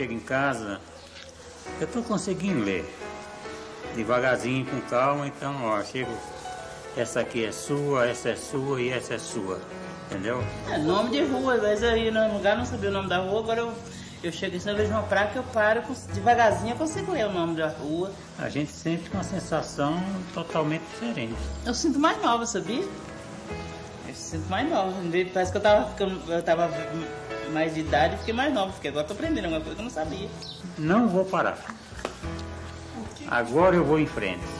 chego em casa, eu tô conseguindo ler. Devagarzinho, com calma, então, ó, chego. Essa aqui é sua, essa é sua e essa é sua. Entendeu? É nome de rua, às vezes eu ia no lugar, não sabia o nome da rua, agora eu, eu chego assim, eu vejo uma praia que eu paro, devagarzinho eu consigo ler o nome da rua. A gente sente uma sensação totalmente diferente. Eu sinto mais nova, sabia? Eu sinto mais nova. Parece que eu tava, ficando- eu tava mais de idade fiquei mais nova, porque agora tô aprendendo alguma coisa que eu não sabia. Não vou parar. Agora eu vou em frente.